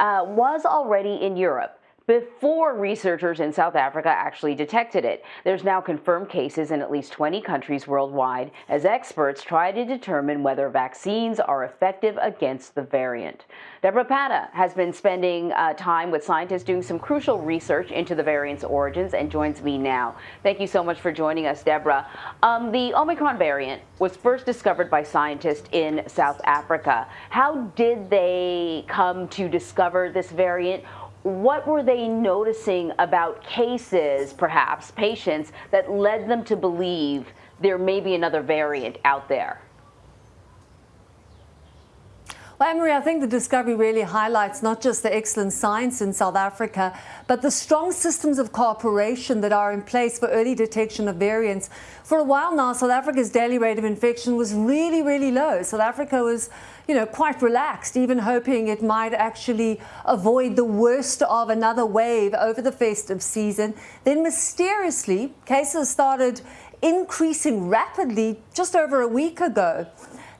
uh, was already in Europe before researchers in South Africa actually detected it. There's now confirmed cases in at least 20 countries worldwide as experts try to determine whether vaccines are effective against the variant. Deborah Patta has been spending uh, time with scientists doing some crucial research into the variant's origins and joins me now. Thank you so much for joining us, Deborah. Um, the Omicron variant was first discovered by scientists in South Africa. How did they come to discover this variant? What were they noticing about cases, perhaps, patients, that led them to believe there may be another variant out there? Well, Anne-Marie, I think the discovery really highlights not just the excellent science in South Africa, but the strong systems of cooperation that are in place for early detection of variants. For a while now, South Africa's daily rate of infection was really, really low. South Africa was, you know, quite relaxed, even hoping it might actually avoid the worst of another wave over the festive season. Then mysteriously, cases started increasing rapidly just over a week ago.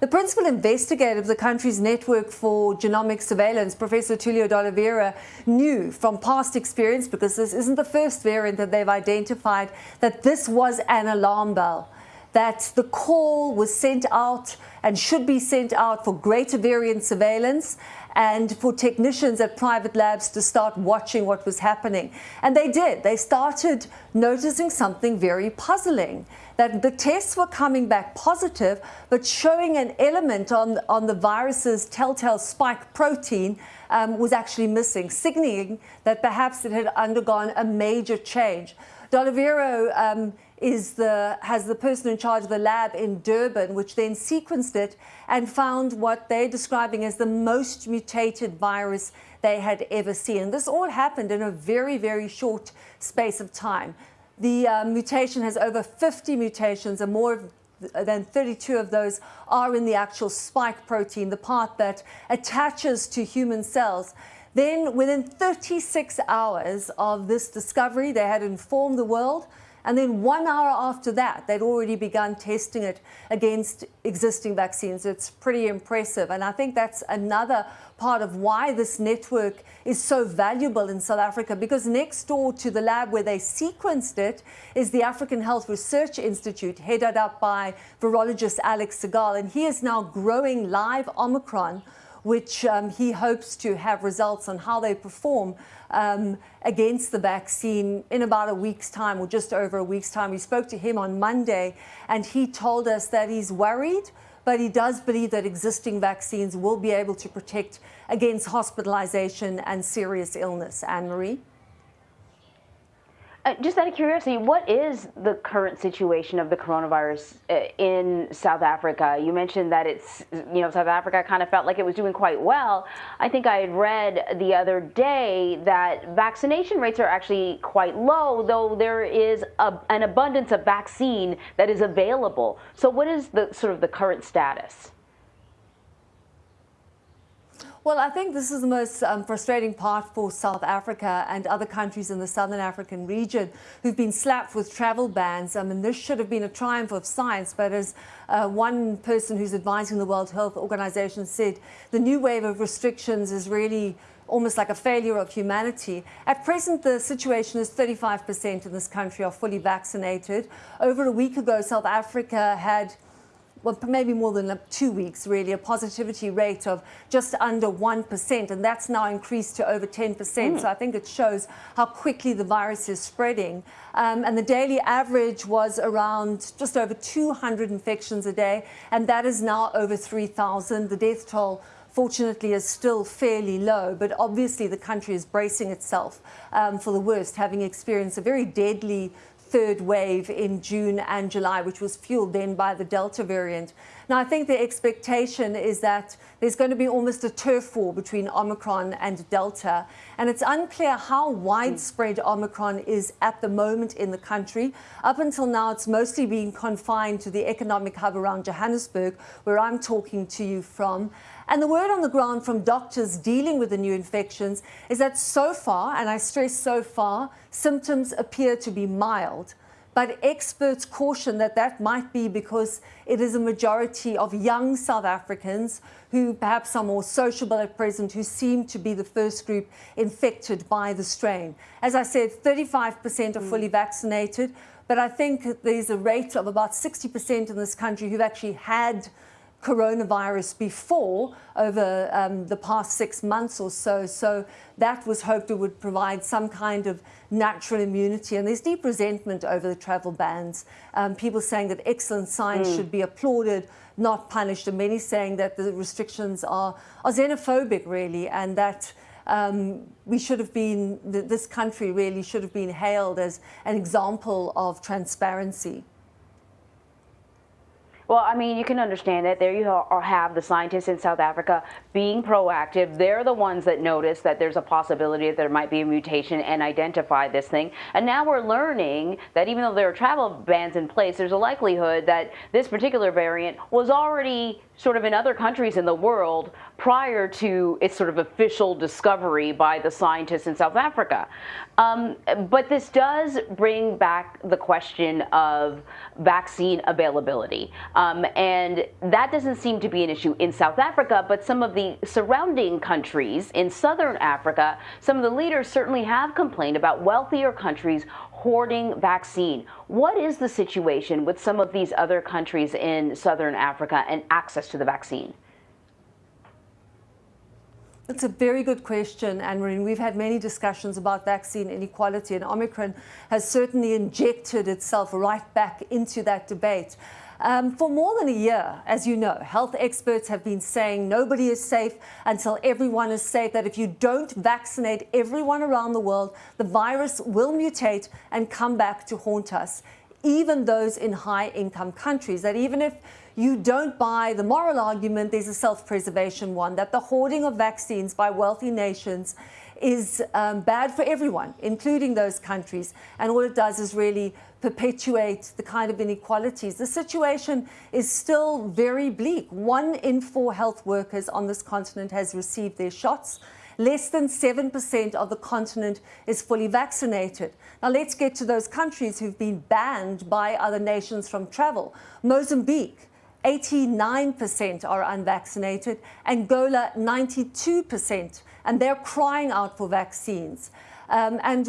The principal investigator of the country's network for genomic surveillance, Professor Tulio de Oliveira, knew from past experience, because this isn't the first variant that they've identified, that this was an alarm bell that the call was sent out and should be sent out for greater variant surveillance and for technicians at private labs to start watching what was happening. And they did. They started noticing something very puzzling that the tests were coming back positive, but showing an element on, on the virus's telltale spike protein um, was actually missing, signaling that perhaps it had undergone a major change. de Oliveira um, is the, has the person in charge of the lab in Durban, which then sequenced it and found what they're describing as the most mutated virus they had ever seen. This all happened in a very, very short space of time. The uh, mutation has over 50 mutations and more than 32 of those are in the actual spike protein, the part that attaches to human cells. Then within 36 hours of this discovery, they had informed the world and then one hour after that, they'd already begun testing it against existing vaccines. It's pretty impressive. And I think that's another part of why this network is so valuable in South Africa because next door to the lab where they sequenced it is the African Health Research Institute headed up by virologist Alex Sigal and he is now growing live Omicron which um, he hopes to have results on how they perform um, against the vaccine in about a week's time or just over a week's time. We spoke to him on Monday and he told us that he's worried, but he does believe that existing vaccines will be able to protect against hospitalization and serious illness. Anne-Marie? Uh, just out of curiosity, what is the current situation of the coronavirus uh, in South Africa? You mentioned that it's, you know, South Africa kind of felt like it was doing quite well. I think I had read the other day that vaccination rates are actually quite low, though there is a, an abundance of vaccine that is available. So, what is the sort of the current status? Well, I think this is the most um, frustrating part for South Africa and other countries in the Southern African region who've been slapped with travel bans. I mean, this should have been a triumph of science, but as uh, one person who's advising the World Health Organization said, the new wave of restrictions is really almost like a failure of humanity. At present, the situation is 35% in this country are fully vaccinated. Over a week ago, South Africa had well, maybe more than two weeks, really, a positivity rate of just under 1%, and that's now increased to over 10%. Mm. So I think it shows how quickly the virus is spreading. Um, and the daily average was around just over 200 infections a day, and that is now over 3,000. The death toll fortunately is still fairly low, but obviously the country is bracing itself um, for the worst, having experienced a very deadly third wave in June and July, which was fueled then by the Delta variant. Now, I think the expectation is that there's going to be almost a turf war between Omicron and Delta, and it's unclear how widespread Omicron is at the moment in the country. Up until now, it's mostly been confined to the economic hub around Johannesburg, where I'm talking to you from. And the word on the ground from doctors dealing with the new infections is that so far, and I stress so far, symptoms appear to be mild. But experts caution that that might be because it is a majority of young South Africans who perhaps are more sociable at present, who seem to be the first group infected by the strain. As I said, 35% are fully vaccinated, but I think there's a rate of about 60% in this country who've actually had coronavirus before over um, the past six months or so. So that was hoped it would provide some kind of natural immunity. And there's deep resentment over the travel bans. Um, people saying that excellent science mm. should be applauded, not punished, and many saying that the restrictions are, are xenophobic, really, and that. Um, we should have been, this country really should have been hailed as an example of transparency. Well, I mean, you can understand that. There you have the scientists in South Africa being proactive. They're the ones that notice that there's a possibility that there might be a mutation and identify this thing. And now we're learning that even though there are travel bans in place, there's a likelihood that this particular variant was already sort of in other countries in the world prior to its sort of official discovery by the scientists in South Africa. Um, but this does bring back the question of vaccine availability. Um, and that doesn't seem to be an issue in South Africa, but some of the surrounding countries in southern Africa, some of the leaders certainly have complained about wealthier countries hoarding vaccine. What is the situation with some of these other countries in southern Africa and access to the vaccine? That's a very good question, Anne-Marie. We've had many discussions about vaccine inequality, and Omicron has certainly injected itself right back into that debate. Um, for more than a year, as you know, health experts have been saying nobody is safe until everyone is safe, that if you don't vaccinate everyone around the world, the virus will mutate and come back to haunt us, even those in high income countries. That even if you don't buy the moral argument, there's a self preservation one, that the hoarding of vaccines by wealthy nations is um, bad for everyone, including those countries. And all it does is really perpetuate the kind of inequalities. The situation is still very bleak. One in four health workers on this continent has received their shots. Less than 7% of the continent is fully vaccinated. Now let's get to those countries who've been banned by other nations from travel. Mozambique, 89% are unvaccinated, Angola 92%, and they're crying out for vaccines. Um, and,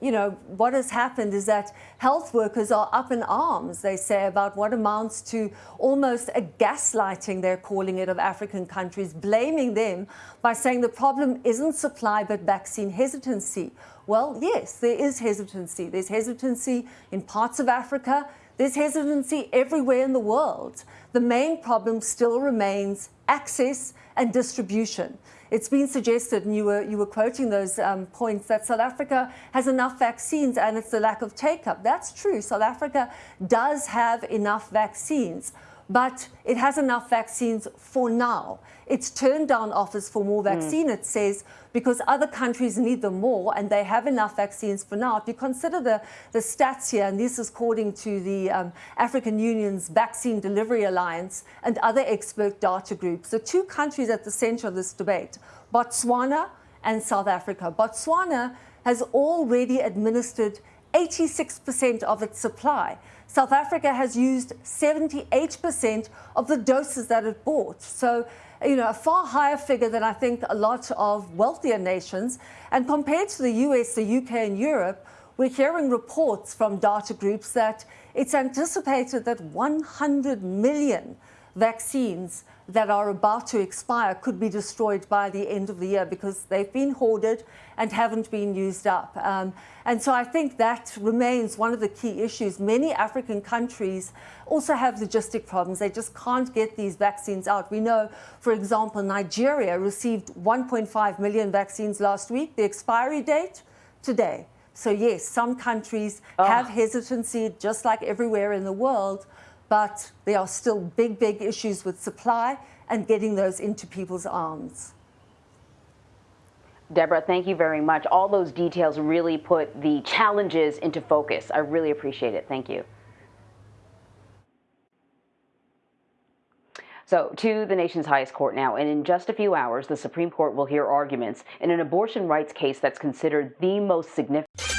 you know, what has happened is that health workers are up in arms, they say, about what amounts to almost a gaslighting, they're calling it, of African countries, blaming them by saying the problem isn't supply but vaccine hesitancy. Well, yes, there is hesitancy. There's hesitancy in parts of Africa. There's hesitancy everywhere in the world. The main problem still remains access and distribution. It's been suggested, and you were, you were quoting those um, points, that South Africa has enough vaccines and it's the lack of take up. That's true. South Africa does have enough vaccines but it has enough vaccines for now. It's turned down offers for more vaccine, mm. it says, because other countries need them more and they have enough vaccines for now. If you consider the, the stats here, and this is according to the um, African Union's Vaccine Delivery Alliance and other expert data groups, the two countries at the center of this debate, Botswana and South Africa. Botswana has already administered 86% of its supply. South Africa has used 78% of the doses that it bought. So, you know, a far higher figure than I think a lot of wealthier nations. And compared to the US, the UK, and Europe, we're hearing reports from data groups that it's anticipated that 100 million vaccines that are about to expire could be destroyed by the end of the year because they've been hoarded and haven't been used up. Um, and so I think that remains one of the key issues. Many African countries also have logistic problems. They just can't get these vaccines out. We know, for example, Nigeria received 1.5 million vaccines last week. The expiry date, today. So yes, some countries oh. have hesitancy, just like everywhere in the world, but there are still big, big issues with supply and getting those into people's arms. Deborah, thank you very much. All those details really put the challenges into focus. I really appreciate it. Thank you. So, to the nation's highest court now, and in just a few hours, the Supreme Court will hear arguments in an abortion rights case that's considered the most significant.